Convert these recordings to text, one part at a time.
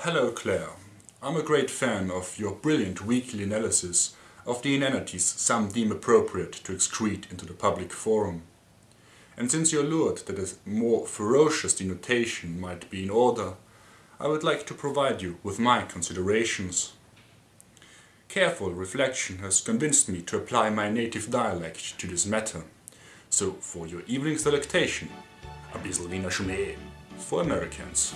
Hello Claire. I'm a great fan of your brilliant weekly analysis of the inanities some deem appropriate to excrete into the public forum. And since you're lured that a more ferocious denotation might be in order, I would like to provide you with my considerations. Careful reflection has convinced me to apply my native dialect to this matter. So for your evening's delectation, Wiener Schmäh for Americans.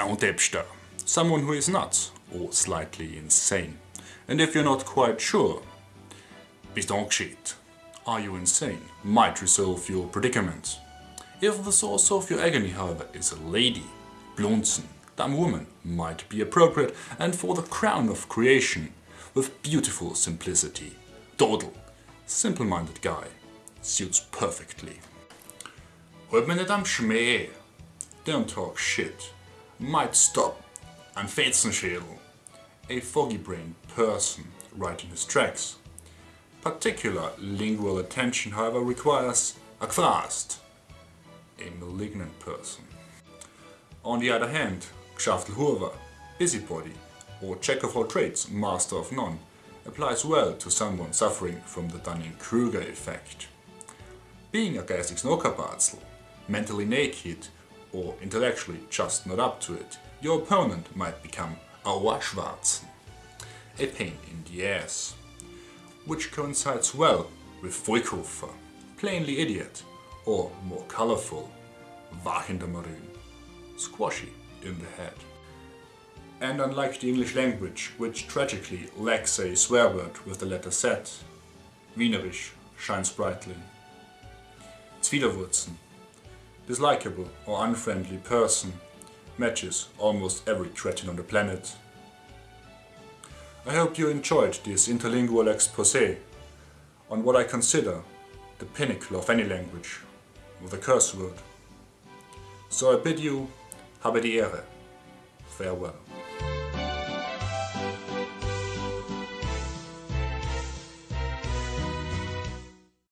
Un tipster. Someone who is nuts or slightly insane. And if you're not quite sure, shit. Are you insane? Might resolve your predicament. If the source of your agony, however, is a lady, blonzen, dumb woman might be appropriate and for the crown of creation, with beautiful simplicity, Trottel, simple-minded guy, suits perfectly. Hört mir nicht am Schmäh. Don't talk shit. Might stop. Ein Fetzenschädel. A foggy-brained person writing his tracks. Particular lingual attention, however, requires a Gfrast, a malignant person. On the other hand, Gschaftelhuber, busybody, or jack of all trades, master of none, applies well to someone suffering from the Dunning-Kruger effect. Being a geistig Snookerbatzel, mentally naked, or intellectually just not up to it, your opponent might become a Waschwarzen, a pain in the ass which coincides well with Vollkoffer, plainly idiot, or more colorful, Wach in der Marine, squashy in the head. And unlike the English language, which tragically lacks a swear word with the letter Z, Wienerisch shines brightly. Zwiderwurzen, dislikable or unfriendly person, matches almost every cretin on the planet I hope you enjoyed this interlingual exposé on what I consider the pinnacle of any language, with a curse word. So I bid you, habe die Ehre. Farewell.